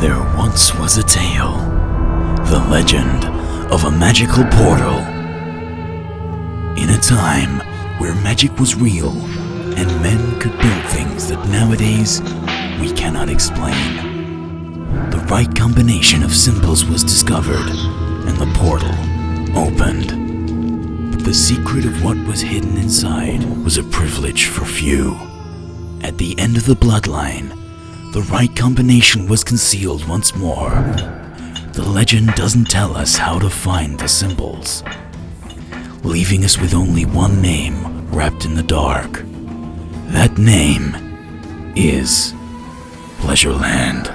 There once was a tale, the legend of a magical portal. In a time where magic was real and men could build things that nowadays we cannot explain. The right combination of symbols was discovered and the portal opened. But the secret of what was hidden inside was a privilege for few. At the end of the bloodline, the right combination was concealed once more. The legend doesn't tell us how to find the symbols, leaving us with only one name wrapped in the dark. That name is Pleasureland.